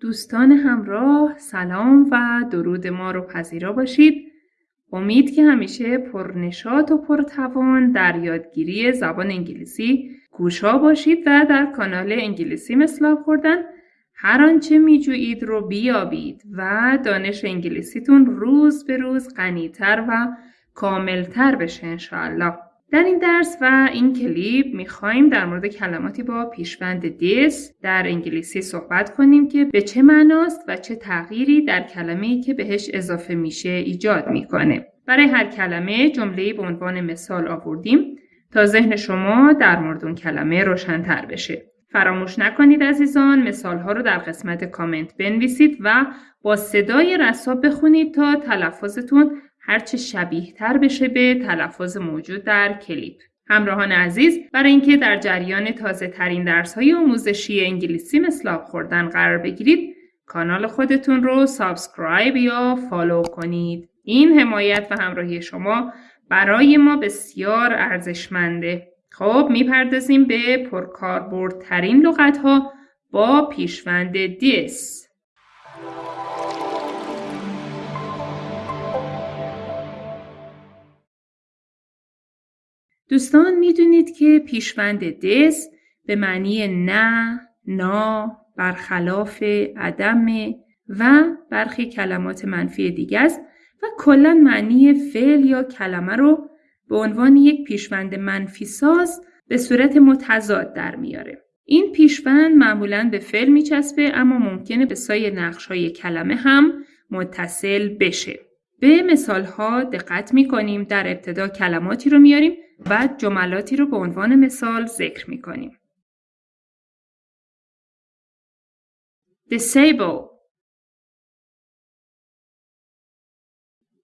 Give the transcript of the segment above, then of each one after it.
دوستان همراه سلام و درود ما رو پذیرا باشید. امید که همیشه پرنشاط و پرتوان در یادگیری زبان انگلیسی گوشا باشید و در کانال انگلیسی مثل خوردن هر آنچه میجویید رو بیابید و دانش انگلیسیتون روز به روز غنیتر و کاملتر بشه انشاءالله. در این درس و این کلیپ می‌خوایم در مورد کلماتی با پیشوند دیس در انگلیسی صحبت کنیم که به چه معناست و چه تغییری در کلمه‌ای که بهش اضافه میشه ایجاد می‌کنه. برای هر کلمه جمله به عنوان مثال آوردیم تا ذهن شما در مورد اون کلمه روشنتر بشه. فراموش نکنید عزیزان مثالها رو در قسمت کامنت بنویسید و با صدای رساب بخونید تا تلفظتون هرچه شبیه تر بشه به تلفظ موجود در کلیپ. همراهان عزیز برای اینکه در جریان تازه ترین درس های آموزشی انگلیسی مثل خوردن قرار بگیرید کانال خودتون رو subscribe یا follow کنید. این حمایت و همراهی شما برای ما بسیار ارزشمنده. خب می‌پردازیم به پرکاربردترین لغت ها با پیشوند دیس. دوستان می‌دونید که پیشوند دس به معنی نه، نا، برخلاف، عدم و برخی کلمات منفی دیگه است و کلا معنی فعل یا کلمه رو به عنوان یک پیشوند منفی ساز به صورت متضاد در میاره. این پیشوند معمولا به فعل میچسبه اما ممکنه به سای نقش های کلمه هم متصل بشه. به مثال ها دقت می کنیم در ابتدا کلماتی رو میاریم و جملاتی رو به عنوان مثال ذکر می کنیم. disable.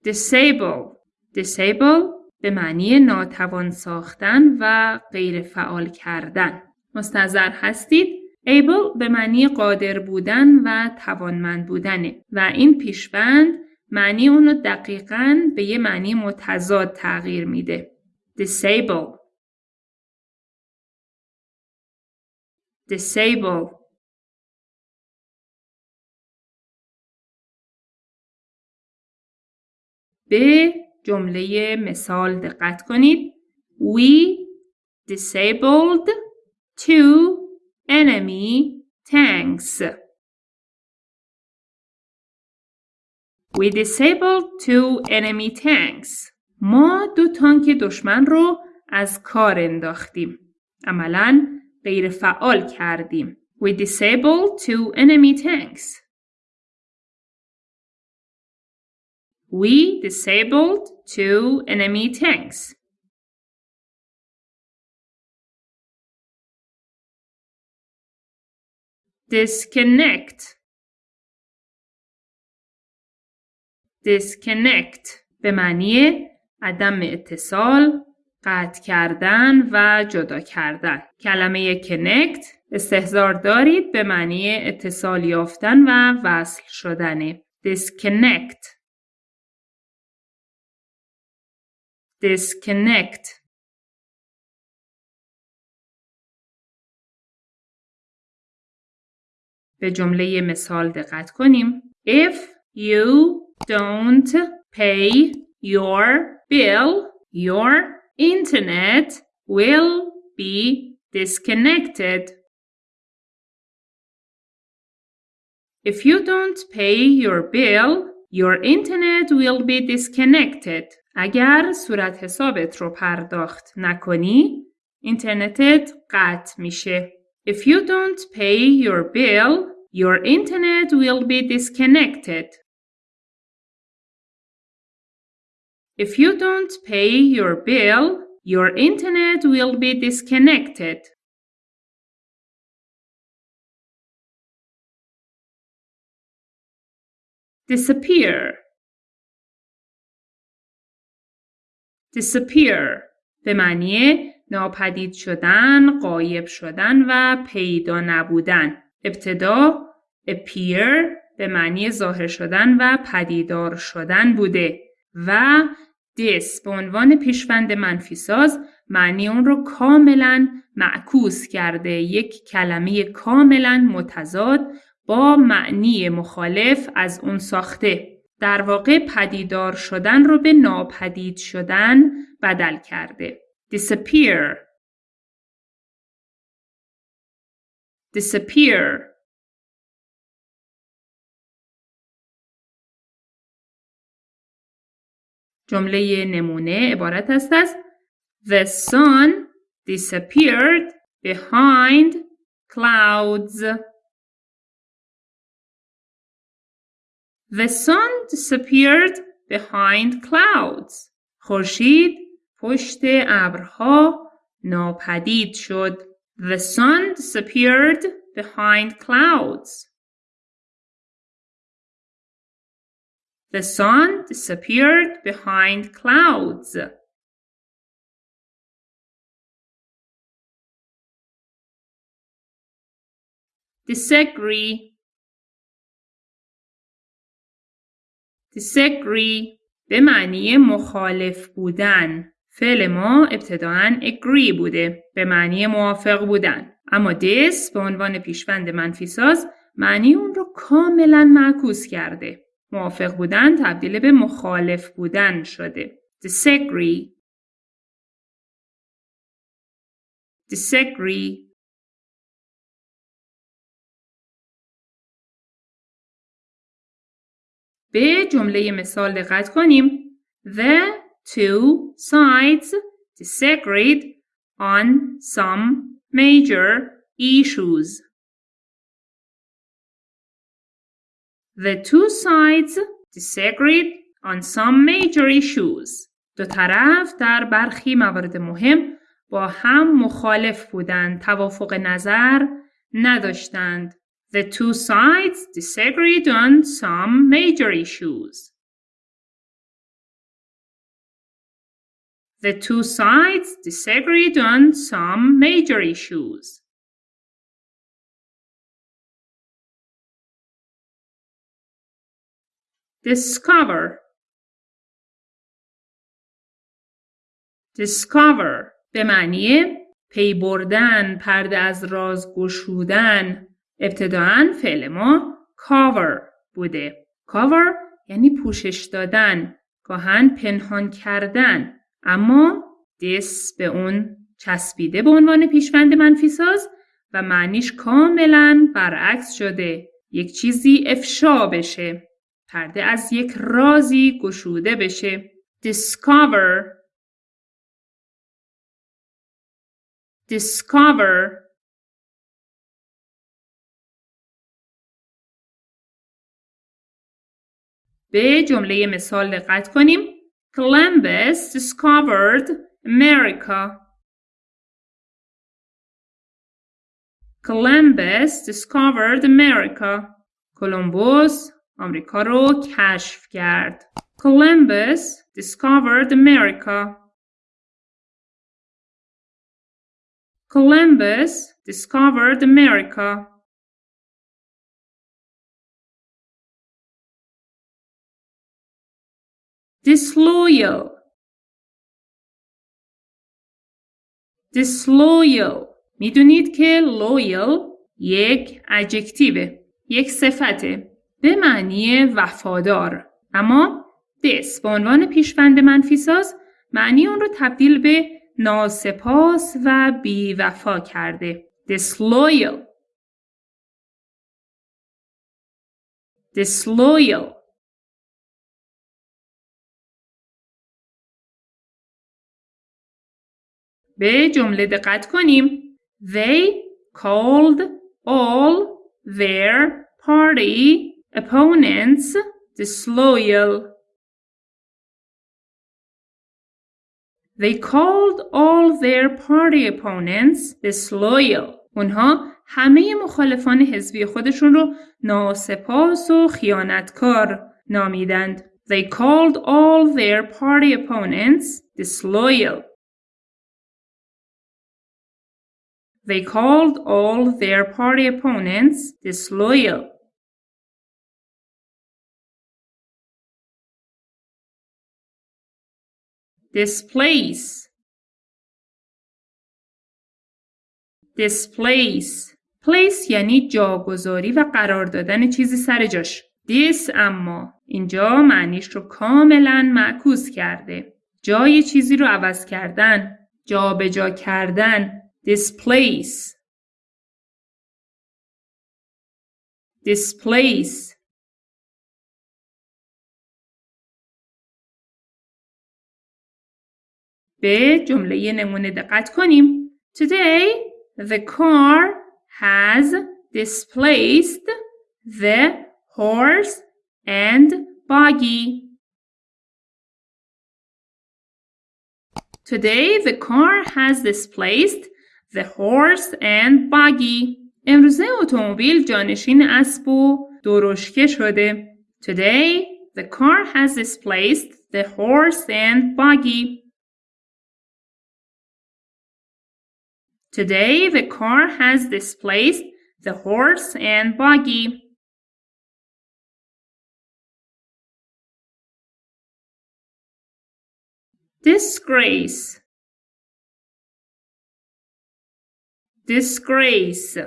Disable. Disable به معنی ناتوان ساختن و غیر فعال کردن. مستظر هستید؟ Able به معنی قادر بودن و توانمند بودنه. و این پیشبند معنی اونو دقیقا به یه معنی متضاد تغییر میده. disable disable به جمله مثال دقت کنید. We disabled two enemy tanks. We disabled two enemy tanks. ما دو تانک دشمن رو از کار انداختیم. عملا غیر فعال کردیم. We disabled two enemy tanks. We disabled two enemy tanks. Disconnect disconnect به معنی عدم اتصال، قطع کردن و جدا کردن. کلمه connect استهزار دارید به معنی اتصال یافتن و وصل شدنه. disconnect disconnect به جمله مثال دقت کنیم. If you don't pay your bill, your internet will be disconnected. If you don't pay your bill, your internet will be disconnected. اگر صورت حسابت رو پرداخت نکنی، اینترنتت قطع میشه. If you don't pay your bill, your internet will be disconnected. If you don't pay your bill, your internet will be disconnected. disappear disappear به معنی ناپدید شدن، قایب شدن و پیدا نبودن. ابتدا appear به معنی ظاهر شدن و پدیدار شدن بوده و this به عنوان پیشوند منفی ساز معنی اون رو کاملا معکوس کرده یک کلمه کاملا متضاد با معنی مخالف از اون ساخته. در واقع پدیدار شدن رو به ناپدید شدن بدل کرده. disappear disappear جمله نمونه عبارت است از The sun disappeared behind clouds. The sun disappeared behind clouds. خورشید پشت ابرها ناپدید شد. The sun disappeared behind clouds. The sun disappeared behind clouds. disagree. Disagree. به معنی مخالف بودن. فعل ما ابتداعا agree بوده. به معنی موافق بودن. اما this به عنوان پیشوند منفی ساز معنی اون رو کاملا معکوس کرده. موافق بودن تبدیل به مخالف بودن شده disagree disagree به جمله مثال دقت کنیم. The two sides disagreed on some major issues. The two sides disagreed on some major issues. دو طرف در برخی موارد مهم با هم مخالف بودند، توافق نظر نداشتند. The two sides disagreed on some major issues. The two sides disagreed on some major issues. Discover Discover به معنی پی بردن، پرده از راز گشودن، ابتداعا فعل ما cover بوده. cover یعنی پوشش دادن، گاهن پنهان کردن. اما this به اون چسبیده به عنوان پیشوند منفی ساز و معنیش کاملا برعکس شده. یک چیزی افشا بشه. پرده از یک رازی گشوده بشه. discover discover به جمله مثال دقت کنیم. Columbus discovered America. Columbus discovered America. کلمبوس آمریکا رو کشف کرد. Columbus discovered America. Columbus discovered America. disloyal disloyal می‌دونید که loyal یک ادجکتیوه یک صفته به معنی وفادار. اما this به عنوان پیشوند منفی ساز معنی اون رو تبدیل به ناسپاس و بیوفا کرده. disloyal. disloyal. به جمله دقت کنیم. They called all their party opponents disloyal. They called all their party opponents disloyal. اونها همه مخالفان حزبی خودشون رو ناسپاس و خیانتکار نامیدند. They called all their party opponents disloyal. They called all their party opponents disloyal. Displace Displace place یعنی جاگذاری و قرار دادن چیزی سر جاش. this اما اینجا معنیش رو کاملا معکوس کرده. جای چیزی رو عوض کردن، جابجا جا کردن، displace. displace به جمله نمونه دقت کنیم. Today the car has displaced the horse and buggy. Today the car has displaced the horse and buggy. امروزه اتومبیل جانشین اسب و درشکه شده. Today the car has displaced the horse and buggy. Today the car has displaced the horse and buggy. Disgrace Disgrace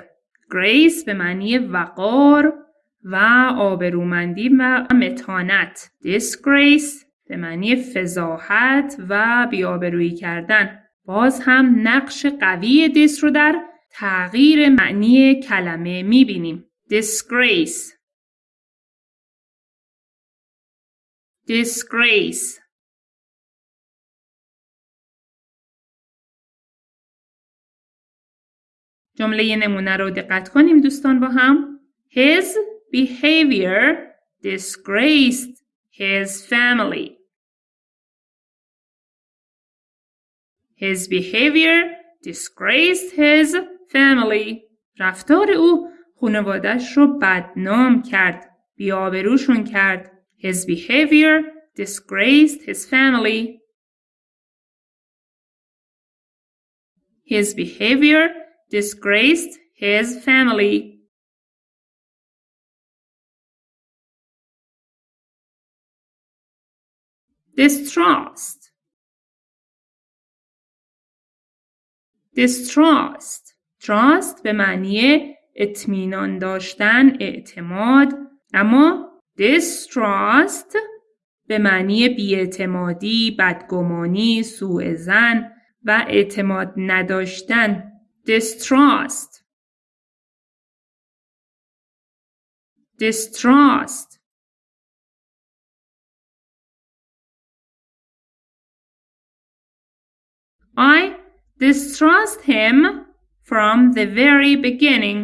Grace به معنی وقار و آبرومندی و متانت Disgrace به معنی فضاحت و بیابرویی کردن باز هم نقش قوی دیس رو در تغییر معنی کلمه می‌بینیم. disgrace disgrace جمله نمونه رو دقت کنیم دوستان با هم. His behavior disgraced his family. His behavior disgraced his family. رفتار او خانوادش رو بدنام کرد. بیابروشون کرد. His behavior disgraced his family. His behavior disgraced his family. Distrust distrust trust. به معنی اطمینان داشتن اعتماد. اما distrust به معنی بیاعتمادی بدگمانی سوء زن و اعتماد نداشتن. Distrust distrust I distrust him from the very beginning.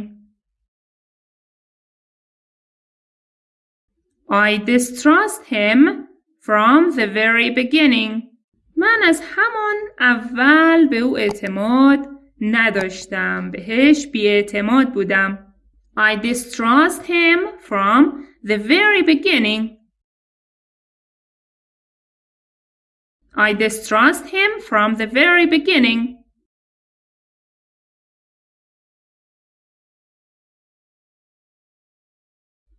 I distrust him from the very beginning. من از همان اول به او اعتماد نداشتم. بهش بیاعتماد بودم. I distrust him from the very beginning. I distrust him from the very beginning.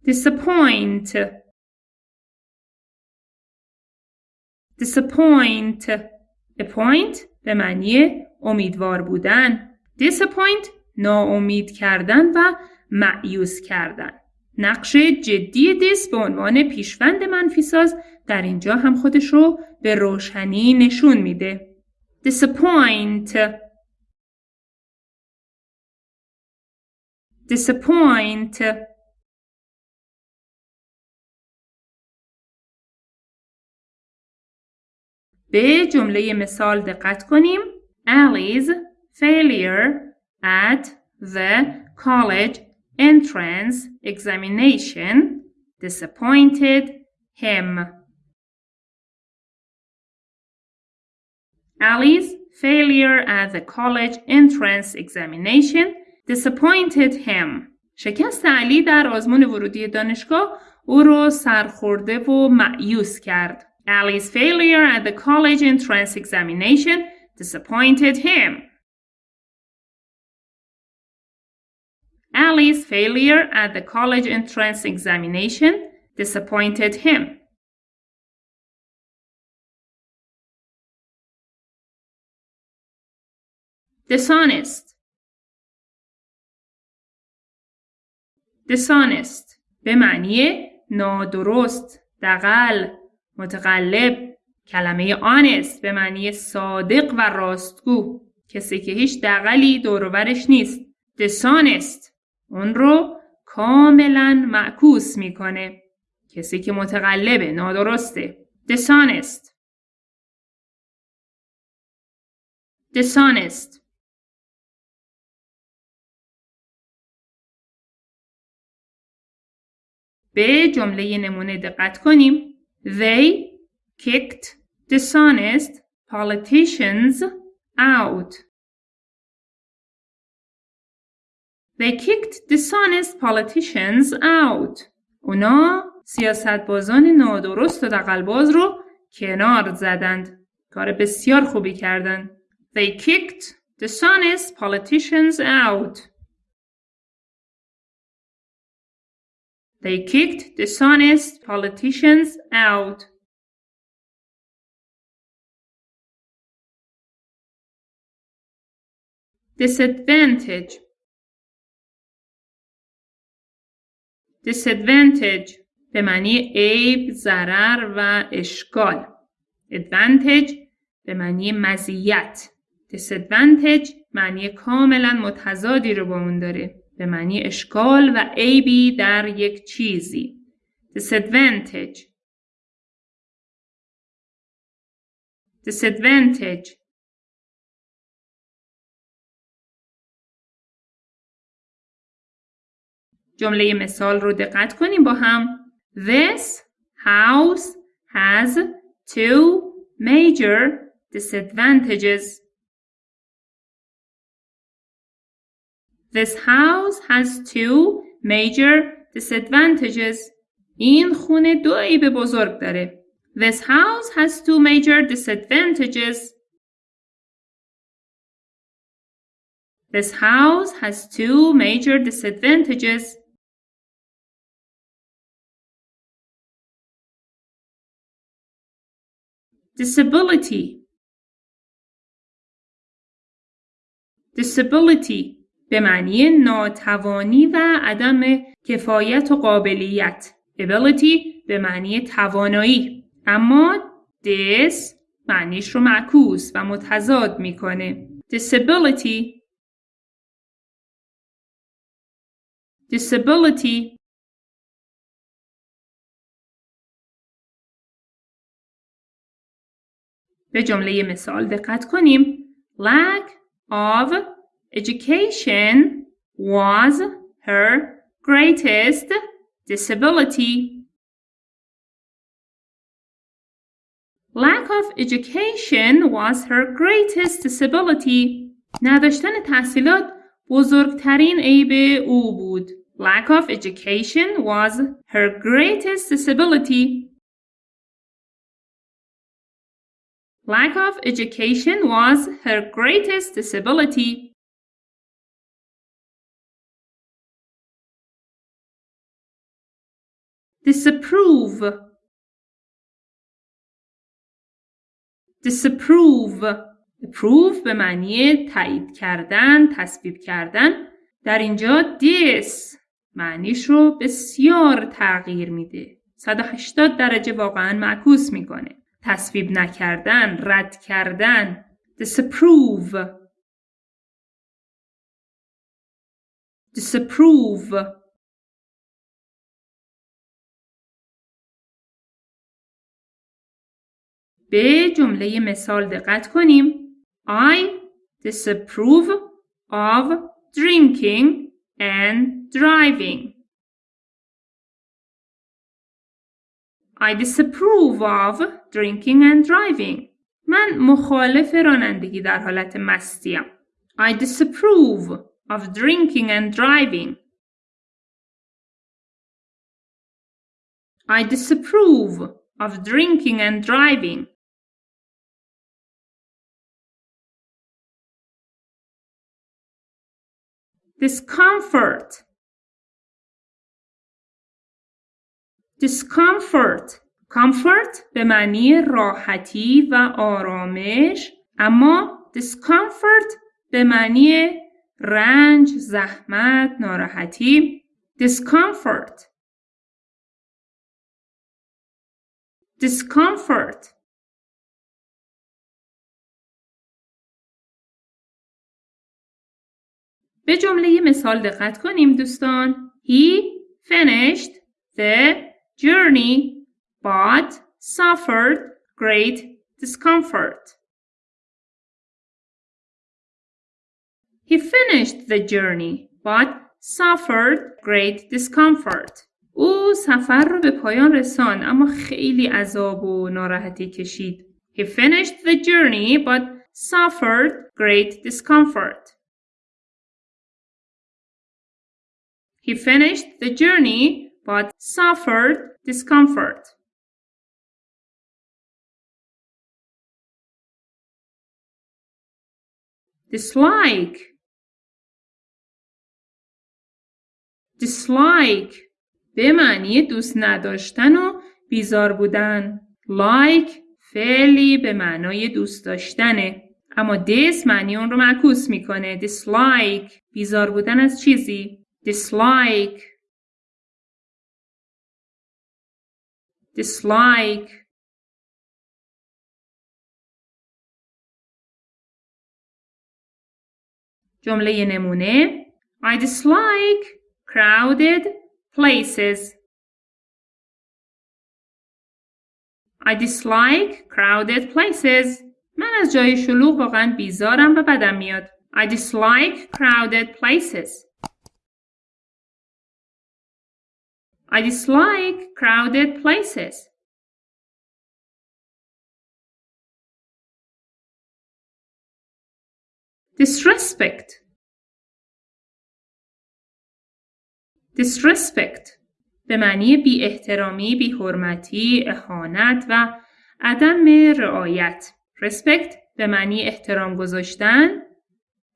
Disappoint. Disappoint. Appoint به معنی امیدوار بودن. Disappoint ناامید کردن و معیوس کردن. نقش جدی دیس به عنوان پیشوند منفیساز در اینجا هم خودش رو به روشنی نشون میده. Disappoint. Disappoint. به جمله مثال دقت کنیم. Ali's failure at the college entrance examination disappointed him. Ali's failure at the college entrance examination disappointed him. شکست علی در آزمون ورودی دانشگاه او را سرخورده و معیوس کرد. Ali's failure at the college entrance examination disappointed him. Ali's failure at the college entrance examination disappointed him. Dishonest dishonest به معنی نادرست دقل متقلب. کلمه honest به معنی صادق و راستگو. کسی که هیچ دقلی دورورش نیست. dishonest اون رو کاملا معکوس می‌کنه. کسی که متقلبه نادرسته. dishonest dishonest به جمله نمونه دقت کنیم. They kicked dishonest politicians out. They kicked dishonest politicians out. اونا سیاستبازان نادرست و دقلباز رو کنار زدند. کار بسیار خوبی کردند. They kicked dishonest politicians out. They kicked dishonest politicians out. Disadvantage Disadvantage به معنی عیب، ضرر و اشکال. Advantage به معنی مزیت. Disadvantage معنی کاملا متضادی رو با اون داره. به معنی اشکال و عیبی در یک چیزی. Disadvantage Disadvantage جمله مثال رو دقت کنیم با هم. This house has two major disadvantages. This house has two major disadvantages. این خونه دو عیب بزرگ داره. This house has two major disadvantages. This house has two major disadvantages. Disability Disability به معنی ناتوانی و عدم کفایت و قابلیت. Ability به معنی توانایی. اما dis معنیش رو معکوس و متضاد می‌کنه. Disability disability به جمله مثال دقت کنیم. Lack of Education was her greatest disability. Lack of education was her greatest disability. نداشتن تحصیلات بزرگترین عیب او بود. Lack of education was her greatest disability. Lack of education was her greatest disability. Disapprove. Disapprove. Approve به معنی تایید کردن تصویب کردن. در اینجا this معنیش رو بسیار تغییر میده. 180 درجه واقعا معکوس می‌کنه. تصویب نکردن رد کردن. Disapprove. Disapprove. به جمله مثال دقت کنیم. I disapprove of drinking and driving. I disapprove of drinking and driving. من مخالف رانندگی در حالت مستیم. I disapprove of drinking and driving. I disapprove of drinking and driving. Discomfort discomfort comfort به معنی راحتی و آرامش اما discomfort به معنی رنج، زحمت، ناراحتی discomfort discomfort به جمله مثال دقت کنیم دوستان. He finished the journey but suffered great discomfort. He finished the journey but suffered great discomfort. او سفر رو به پایان رسان اما خیلی عذاب و ناراحتی کشید. He finished the journey but suffered great discomfort. He finished the journey but suffered discomfort. dislike. Dislike. به معنی دوست نداشتن و بیزار بودن. Like فعلی به معنای دوست داشتنه. اما dis معنی اون رو معکوس می‌کنه. Dislike. بیزار بودن از چیزی. dislike dislike جمله نمونه I dislike crowded places I dislike crowded places من از جای شلوغ واقعا بیزارم و بدم میاد I dislike crowded places I dislike crowded places. Disrespect. Disrespect به معنی بی احترامی، بی حرمتی، اهانت و عدم رعایت. Respect به معنی احترام گذاشتن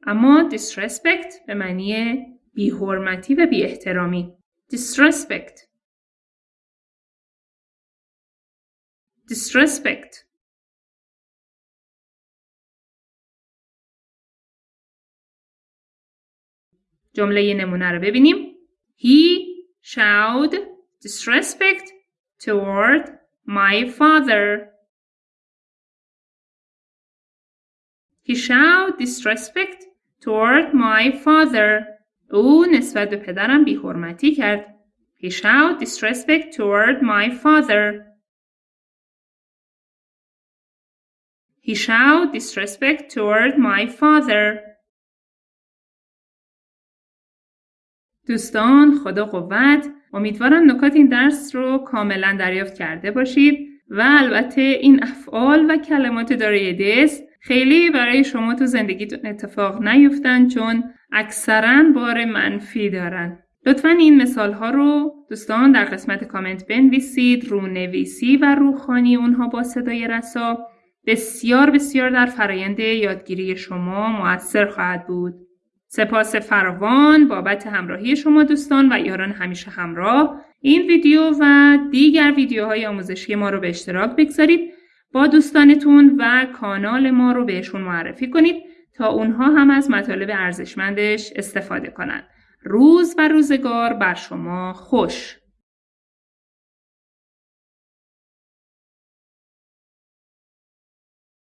اما disrespect به معنی بی حرمتی و بی احترامی. disrespect disrespect جمله نمونه رو ببینیم He showed disrespect toward my father. He showed disrespect toward my father. او نسبت به پدرم بیحرمتی کرد. He showed disrespect toward my father. He showed disrespect toward my father. دوستان خدا قوت امیدوارم نکات این درس رو کاملا دریافت کرده باشید و البته این افعال و کلمات دارای دس خیلی برای شما تو زندگیتون اتفاق نیفتن چون اکثرا بار منفی دارن لطفا این مثال ها رو دوستان در قسمت کامنت بنویسید رو نویسی و روخانی اونها با صدای رسا بسیار بسیار در فرایند یادگیری شما موثر خواهد بود. سپاس فراوان بابت همراهی شما دوستان و یاران همیشه همراه. این ویدیو و دیگر ویدیوهای آموزشی ما رو به اشتراک بگذارید. با دوستانتون و کانال ما رو بهشون معرفی کنید تا اونها هم از مطالب ارزشمندش استفاده کنند. روز و روزگار بر شما خوش.